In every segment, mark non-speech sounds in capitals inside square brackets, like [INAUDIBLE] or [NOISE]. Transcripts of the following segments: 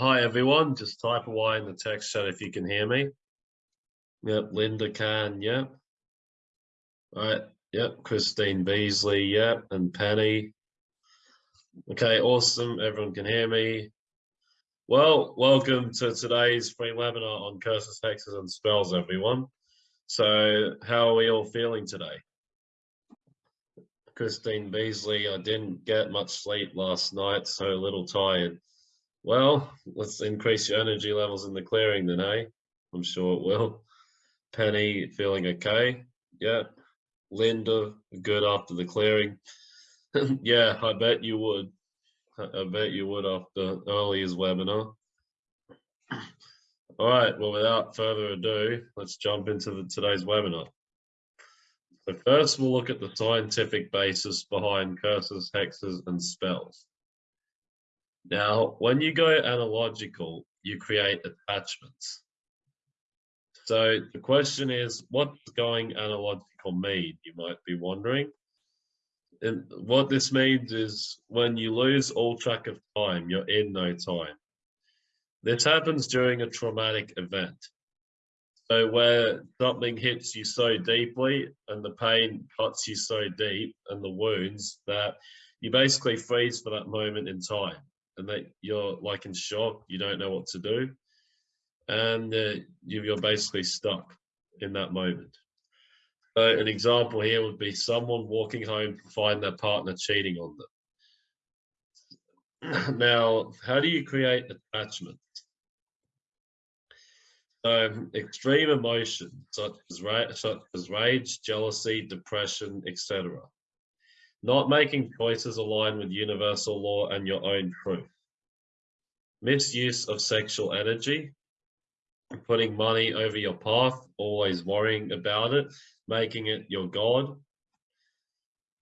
Hi everyone, just type away in the text chat if you can hear me. Yep, Linda can, yep. All right, yep, Christine Beasley, yep, and Penny. Okay, awesome, everyone can hear me. Well, welcome to today's free webinar on curses, hexes, and spells, everyone. So, how are we all feeling today? Christine Beasley, I didn't get much sleep last night, so a little tired. Well, let's increase your energy levels in the clearing then, eh? I'm sure it will. Penny, feeling okay? Yeah. Linda, good after the clearing? [LAUGHS] yeah, I bet you would. I bet you would after earlier's webinar. [CLEARS THROAT] All right, well, without further ado, let's jump into the, today's webinar. So first, we'll look at the scientific basis behind curses, hexes, and spells. Now, when you go analogical, you create attachments. So the question is, what does going analogical mean? You might be wondering. And what this means is when you lose all track of time, you're in no time. This happens during a traumatic event. So where something hits you so deeply and the pain cuts you so deep and the wounds that you basically freeze for that moment in time and that you're like in shock, you don't know what to do. And uh, you're basically stuck in that moment. So an example here would be someone walking home to find their partner cheating on them. [CLEARS THROAT] now, how do you create attachment? So extreme emotions such as, such as rage, jealousy, depression, etc. Not making choices aligned with universal law and your own truth. Misuse of sexual energy, putting money over your path, always worrying about it, making it your God,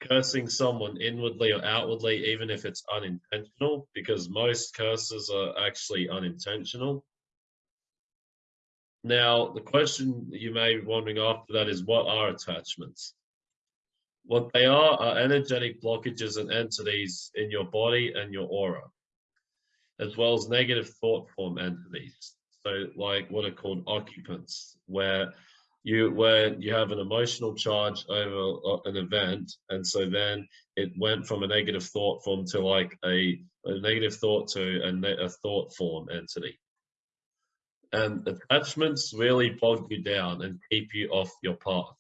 cursing someone inwardly or outwardly, even if it's unintentional, because most curses are actually unintentional. Now, the question you may be wondering after that is what are attachments? What they are are energetic blockages and entities in your body and your aura, as well as negative thought form entities. So like what are called occupants, where you where you have an emotional charge over uh, an event, and so then it went from a negative thought form to like a, a negative thought to a, a thought form entity. And attachments really bog you down and keep you off your path.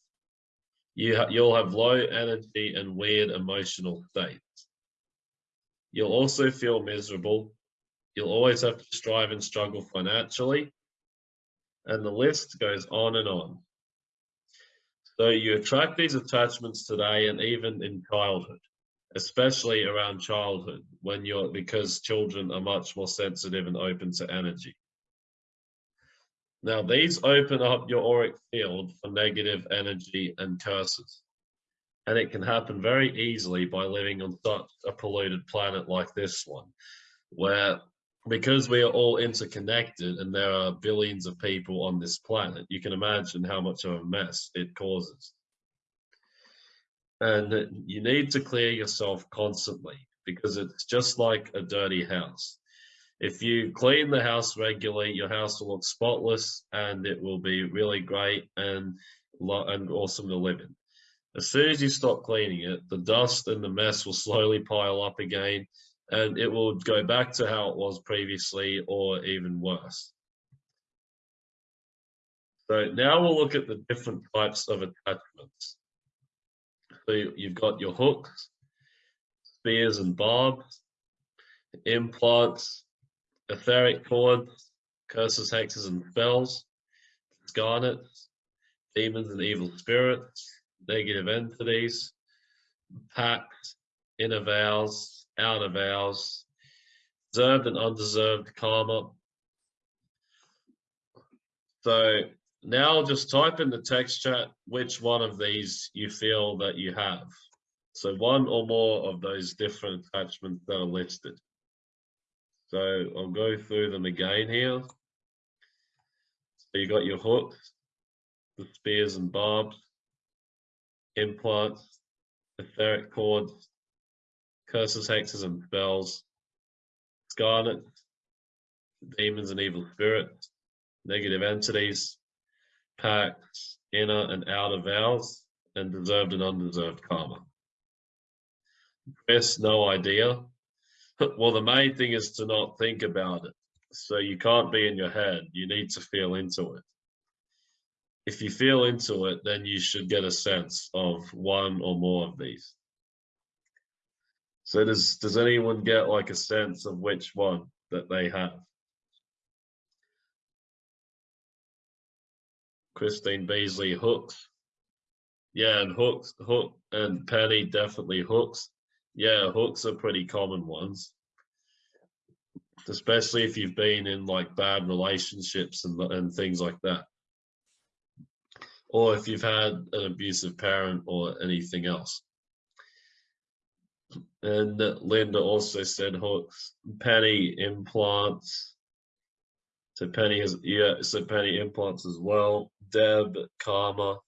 You ha you'll have low energy and weird emotional states. You'll also feel miserable You'll always have to strive and struggle financially. And the list goes on and on. So you attract these attachments today and even in childhood, especially around childhood when you're because children are much more sensitive and open to energy. Now these open up your auric field for negative energy and curses. And it can happen very easily by living on such a polluted planet like this one, where because we are all interconnected and there are billions of people on this planet, you can imagine how much of a mess it causes. And you need to clear yourself constantly because it's just like a dirty house. If you clean the house regularly, your house will look spotless and it will be really great and, and awesome to live in. As soon as you stop cleaning it, the dust and the mess will slowly pile up again and it will go back to how it was previously or even worse. So now we'll look at the different types of attachments. So you've got your hooks, spears and barbs, implants, etheric cords, curses, hexes and spells, garnets, demons and evil spirits, negative entities, pacts, inner vows, out of ours, deserved and undeserved karma. So now just type in the text chat which one of these you feel that you have. So one or more of those different attachments that are listed. So I'll go through them again here. So you got your hooks, the spears and barbs, implants, etheric cords, curses, hexes, and spells, scarlet, demons and evil spirits, negative entities, pacts, inner and outer vows, and deserved and undeserved karma. Chris, no idea. [LAUGHS] well, the main thing is to not think about it. So you can't be in your head. You need to feel into it. If you feel into it, then you should get a sense of one or more of these. So does does anyone get like a sense of which one that they have? Christine Beasley hooks. Yeah, and hooks, hook and Penny definitely hooks. Yeah, hooks are pretty common ones. Especially if you've been in like bad relationships and and things like that. Or if you've had an abusive parent or anything else. And Linda also said hooks, penny implants. So Penny has yeah, so Penny implants as well. Deb, Karma.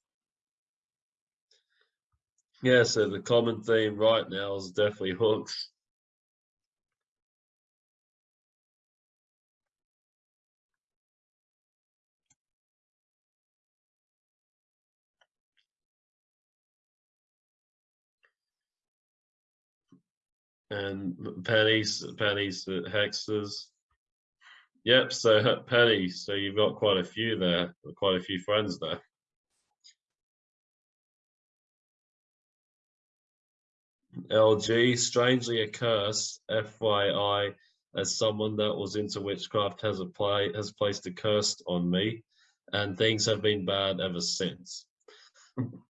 Yeah, so the common theme right now is definitely hooks. and pennies, pennies, hexes. Yep, so [LAUGHS] penny. So you've got quite a few there, quite a few friends there. LG, strangely a curse, FYI, as someone that was into witchcraft has a play has placed a curse on me, and things have been bad ever since.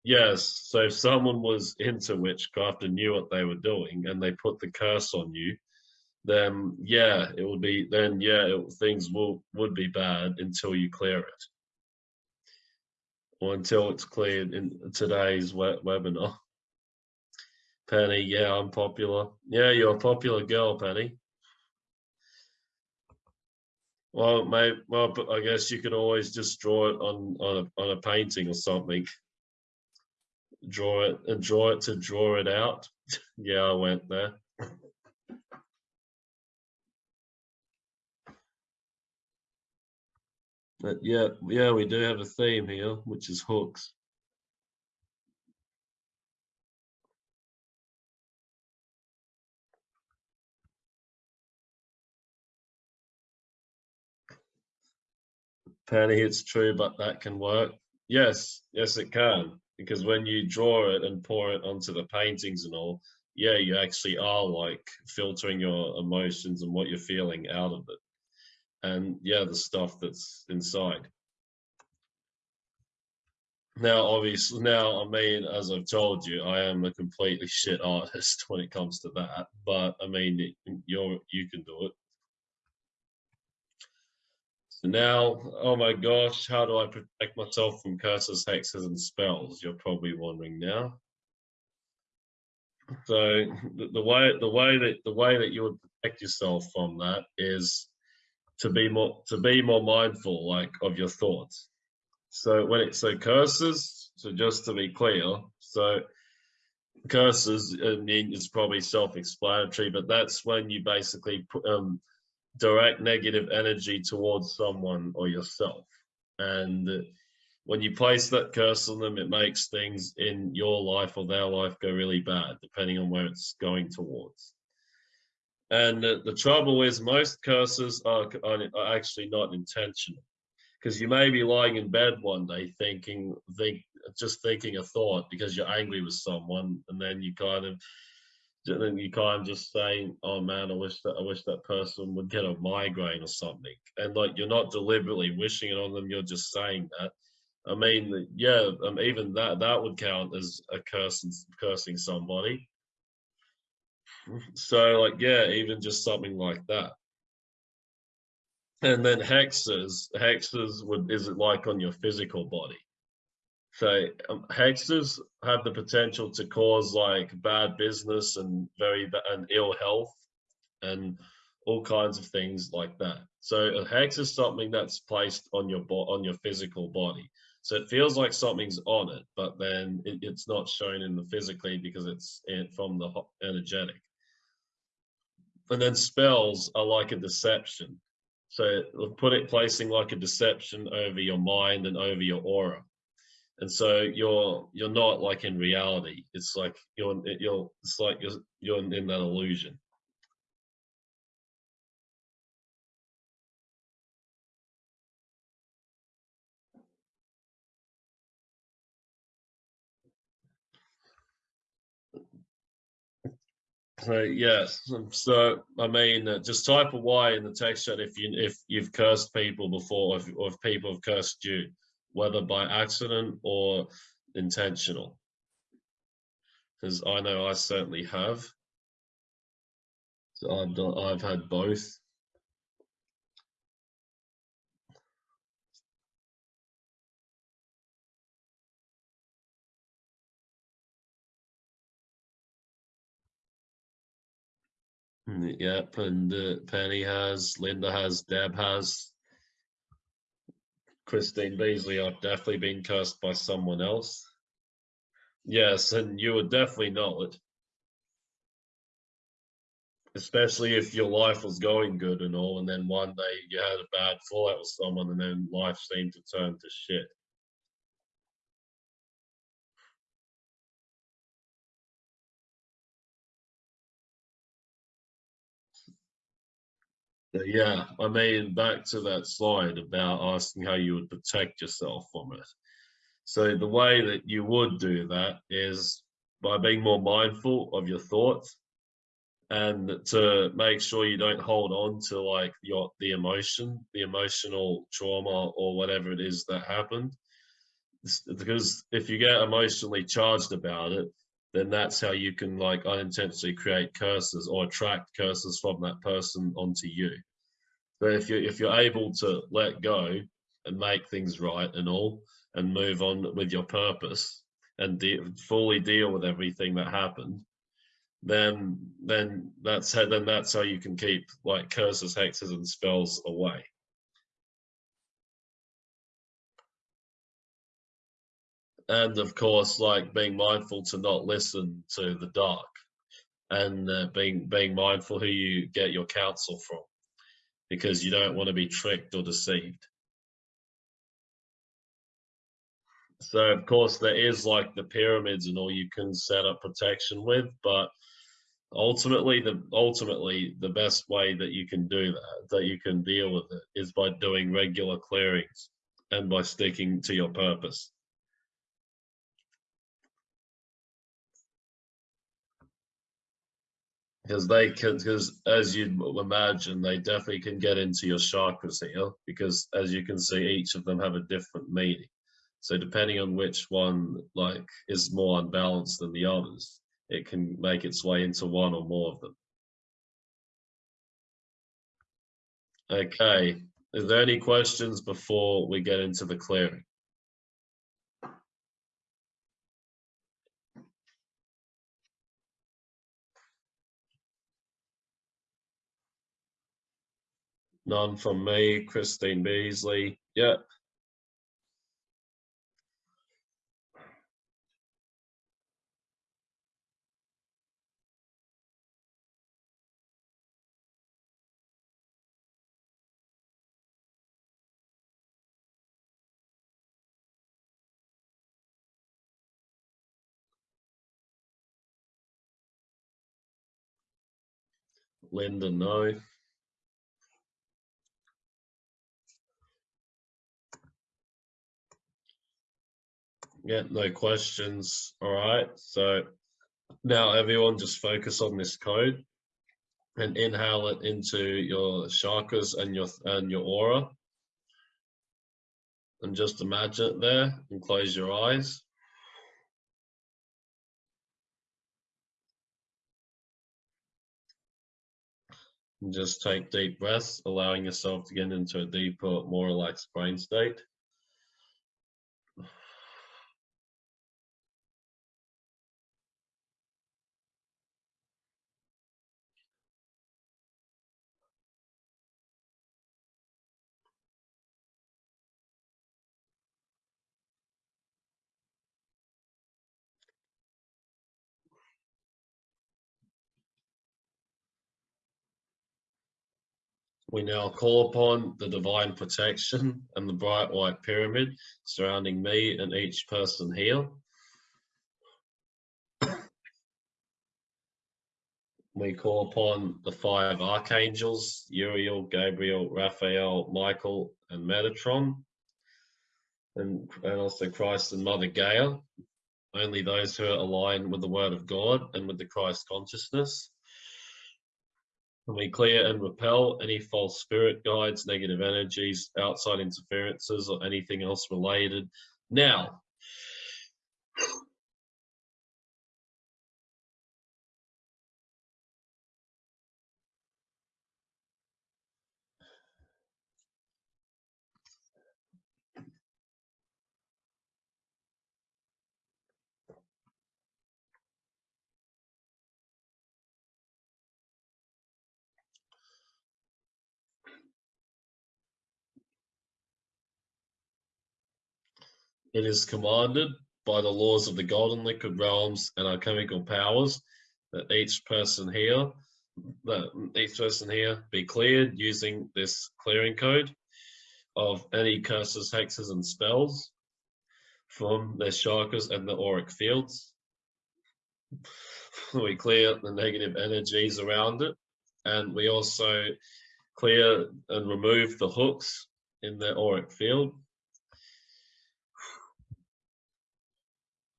Yes. So if someone was into witchcraft and knew what they were doing and they put the curse on you, then yeah, it would be then yeah, it, things will would be bad until you clear it, or until it's cleared in today's we webinar. Penny, yeah, I'm popular. Yeah, you're a popular girl, Penny. Well, mate, well, I guess you could always just draw it on on a, on a painting or something draw it and draw it to draw it out. [LAUGHS] yeah, I went there. But yeah, yeah, we do have a theme here, which is hooks. Penny, it's true, but that can work. Yes, yes, it can because when you draw it and pour it onto the paintings and all, yeah, you actually are like filtering your emotions and what you're feeling out of it. And yeah, the stuff that's inside. Now, obviously, now, I mean, as I've told you, I am a completely shit artist [LAUGHS] when it comes to that. But I mean, you're you can do it. So now, oh my gosh, how do I protect myself from curses, hexes, and spells? You're probably wondering now. So the, the way the way that the way that you would protect yourself from that is to be more to be more mindful, like of your thoughts. So when it so curses, so just to be clear, so curses I mean it's probably self-explanatory, but that's when you basically put, um, direct negative energy towards someone or yourself. And when you place that curse on them, it makes things in your life or their life go really bad, depending on where it's going towards. And the trouble is, most curses are, are actually not intentional, because you may be lying in bed one day thinking, think, just thinking a thought because you're angry with someone, and then you kind of then you kind of just saying, "Oh man, I wish that I wish that person would get a migraine or something," and like you're not deliberately wishing it on them, you're just saying that. I mean, yeah, um, even that that would count as a cursing cursing somebody. So, like, yeah, even just something like that. And then hexes, hexes would is it like on your physical body? So um, hexes have the potential to cause like bad business and very and ill health and all kinds of things like that. So a hex is something that's placed on your on your physical body. So it feels like something's on it, but then it, it's not shown in the physically because it's from the energetic. And then spells are like a deception. So put it placing like a deception over your mind and over your aura. And so you're you're not like in reality. It's like you're you're it's like you're you're in that illusion. So yes, so I mean, uh, just type a Y in the text chat if you if you've cursed people before, or if, or if people have cursed you, whether by accident or intentional. Because I know I certainly have. So I've done, I've had both. Mm, yep, and uh, Penny has, Linda has, Deb has, Christine Beasley. I've definitely been cursed by someone else. Yes, and you would definitely know it. Especially if your life was going good and all, and then one day you had a bad fallout with someone, and then life seemed to turn to shit. Yeah, I mean, back to that slide about asking how you would protect yourself from it. So the way that you would do that is by being more mindful of your thoughts and to make sure you don't hold on to like your the emotion, the emotional trauma or whatever it is that happened. Because if you get emotionally charged about it, then that's how you can like unintentionally create curses or attract curses from that person onto you. But if you're if you're able to let go and make things right and all and move on with your purpose and de fully deal with everything that happened, then then that's how then that's how you can keep like curses, hexes, and spells away. And of course like being mindful to not listen to the dark and uh, being being mindful who you get your counsel from because you don't want to be tricked or deceived. So of course there is like the pyramids and all you can set up protection with but ultimately the ultimately the best way that you can do that that you can deal with it is by doing regular clearings and by sticking to your purpose because they can because as you'd imagine they definitely can get into your chakras here because as you can see each of them have a different meaning. So depending on which one like is more unbalanced than the others it can make its way into one or more of them. Okay. Is there any questions before we get into the clearing None from me, Christine Beasley. Yep. Linda, no. Yeah, no questions. All right. So now everyone just focus on this code and inhale it into your chakras and your and your aura. And just imagine it there and close your eyes. And just take deep breaths, allowing yourself to get into a deeper, more relaxed brain state. We now call upon the divine protection and the bright white pyramid surrounding me and each person here. We call upon the five archangels, Uriel, Gabriel, Raphael, Michael, and Metatron, and, and also Christ and Mother Gaia, only those who are aligned with the Word of God and with the Christ consciousness. And we clear and repel any false spirit guides, negative energies, outside interferences, or anything else related. Now, It is commanded by the laws of the golden liquid realms and our chemical powers that each person here, that each person here be cleared using this clearing code of any curses, hexes, and spells from their chakras and the auric fields. we clear the negative energies around it, and we also clear and remove the hooks in the auric field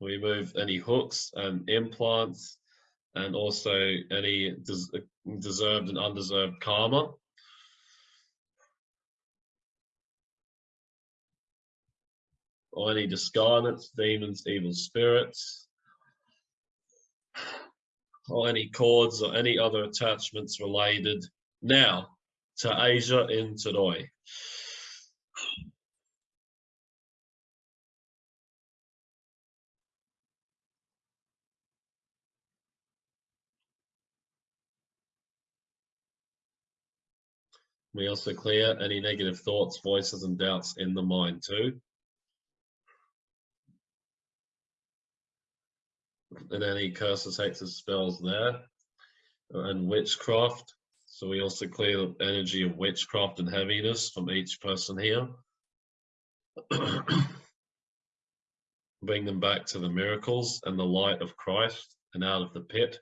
remove any hooks and implants and also any des deserved and undeserved karma. Or any discarnates, demons, evil spirits, or any cords or any other attachments related now to Asia in Todoi. We also clear any negative thoughts, voices, and doubts in the mind too. And any curses, hexes, spells there. And witchcraft. So we also clear the energy of witchcraft and heaviness from each person here. [COUGHS] Bring them back to the miracles and the light of Christ and out of the pit.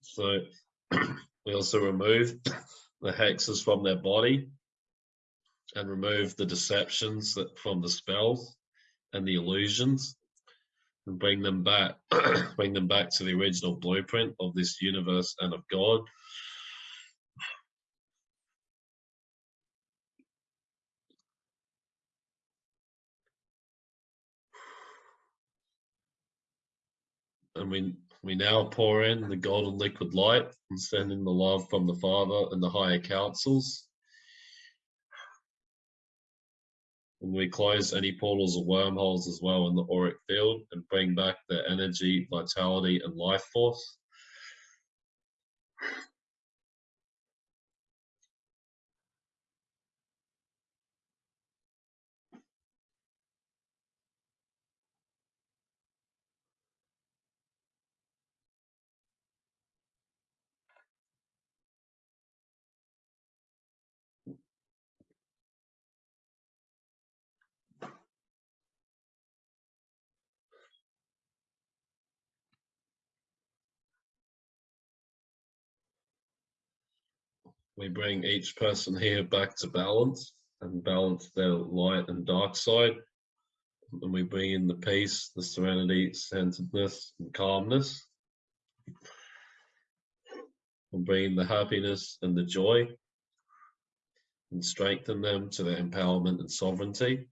So we also remove the hexes from their body and remove the deceptions that from the spells and the illusions and bring them back [CLEARS THROAT] bring them back to the original blueprint of this universe and of God. And we we now pour in the golden liquid light and send in the love from the Father and the higher councils. And we close any portals or wormholes as well in the auric field and bring back their energy, vitality, and life force. We bring each person here back to balance and balance their light and dark side. And we bring in the peace, the serenity, centeredness, and calmness. And bring in the happiness and the joy and strengthen them to their empowerment and sovereignty.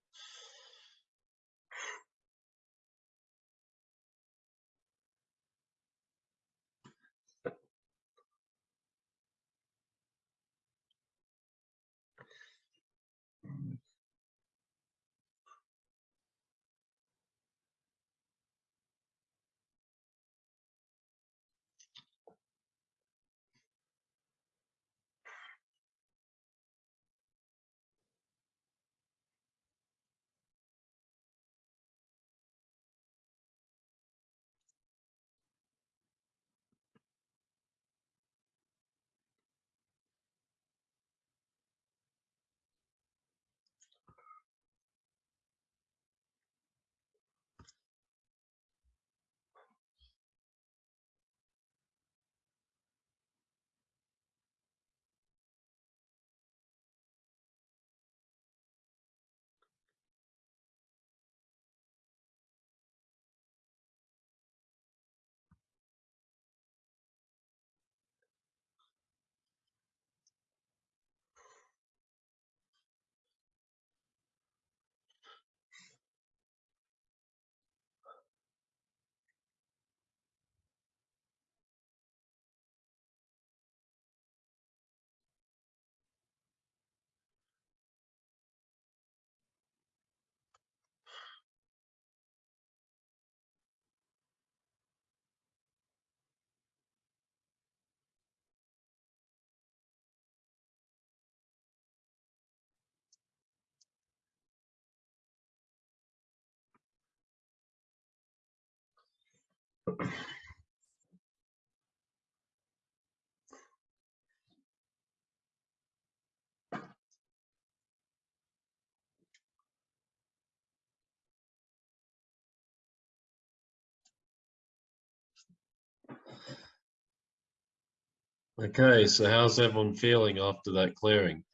Okay, so how's everyone feeling after that clearing?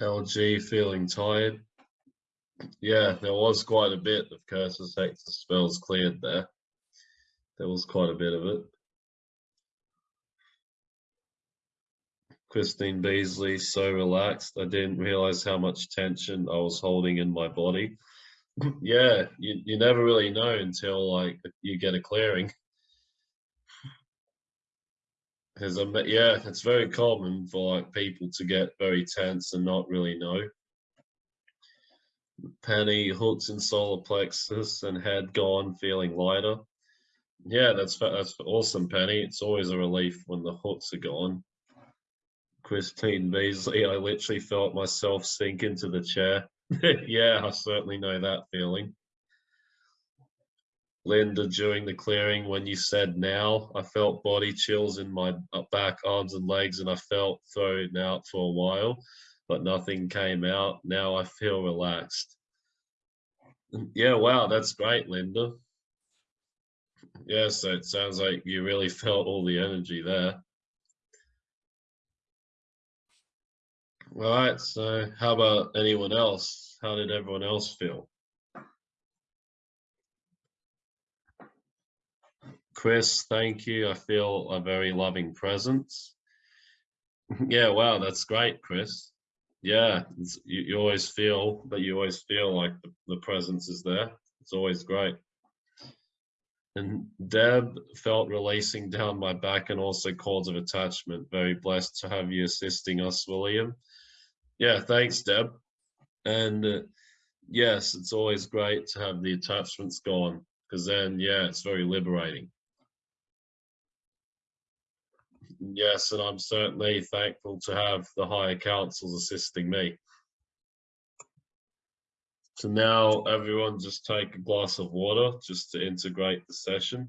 LG feeling tired? Yeah, there was quite a bit of curses, hexes, spells cleared there. There was quite a bit of it. Christine Beasley, so relaxed. I didn't realize how much tension I was holding in my body. [LAUGHS] yeah, you, you never really know until like you get a clearing. Because yeah, it's very common for like people to get very tense and not really know. Penny hooks in solar plexus and head gone, feeling lighter. Yeah, that's that's awesome, Penny. It's always a relief when the hooks are gone. Christine Beasley, I literally felt myself sink into the chair. [LAUGHS] yeah, I certainly know that feeling. Linda, during the clearing, when you said now, I felt body chills in my uh, back, arms, and legs, and I felt thrown out for a while, but nothing came out. Now I feel relaxed. Yeah, wow, that's great, Linda. Yeah, so it sounds like you really felt all the energy there. All right, so how about anyone else? How did everyone else feel? Chris, thank you. I feel a very loving presence. [LAUGHS] yeah, wow, that's great, Chris. Yeah, you, you, always feel that you always feel like the, the presence is there. It's always great. And Deb felt releasing down my back and also cords of attachment. Very blessed to have you assisting us, William. Yeah, thanks, Deb. And uh, yes, it's always great to have the attachments gone because then, yeah, it's very liberating. Yes, and I'm certainly thankful to have the higher councils assisting me. So now everyone just take a glass of water just to integrate the session.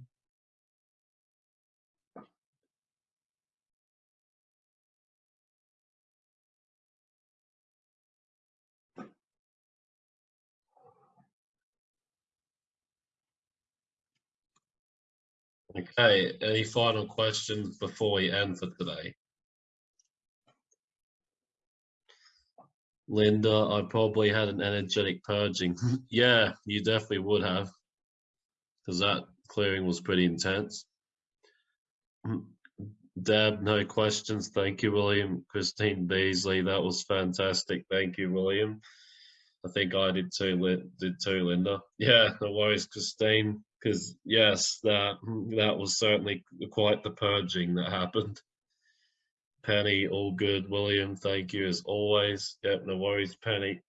Okay, any final questions before we end for today? Linda, I probably had an energetic purging. Mm-hmm. yeah, you definitely would have, because that clearing was pretty intense. Mm-hmm. Deb, no questions. Thank you, William. Christine Beasley, that was fantastic. Thank you, William. I think I did too, did too, Linda. Yeah, no worries, Christine because yes, that that was certainly quite the purging that happened. Penny, all good. William, thank you as always. Yep, no worries, Penny.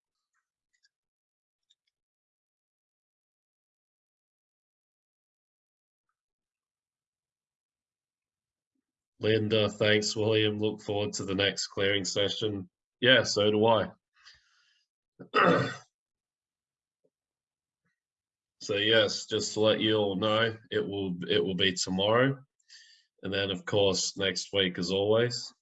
Linda, thanks, William. Look forward to the next clearing session. Yeah, so do I. [CLEARS THROAT] So yes, just to let you all know, it will it will be tomorrow, and then of course next week as always.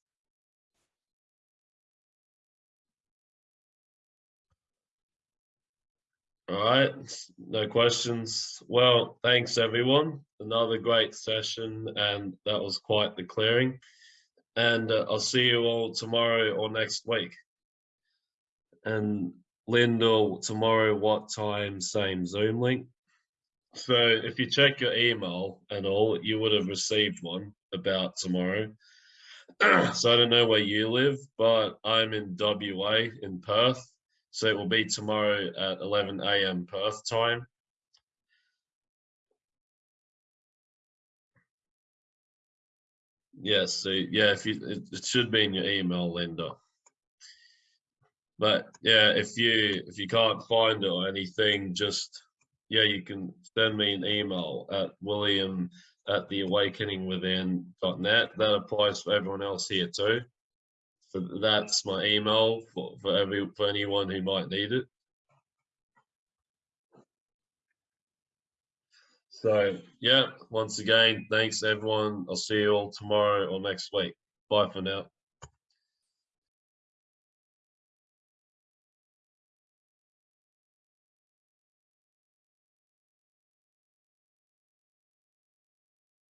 All right, no questions. Well, thanks everyone. Another great session, and that was quite the clearing. And uh, I'll see you all tomorrow or next week. And Linda, tomorrow, what time? Same Zoom link. So if you check your email and all, you would have received one about tomorrow. [CLEARS THROAT] so I don't know where you live, but I'm in WA in Perth. So it will be tomorrow at 11 a.m. Perth time. Yes, so yeah, if you it, it should be in your email, Linda. But yeah, if you if you can't find it or anything, just yeah, you can send me an email at william at the theawakeningwithin.net. That applies for everyone else here too. So that's my email for, for every for anyone who might need it. So yeah, once again, thanks everyone. I'll see you all tomorrow or next week. Bye for now.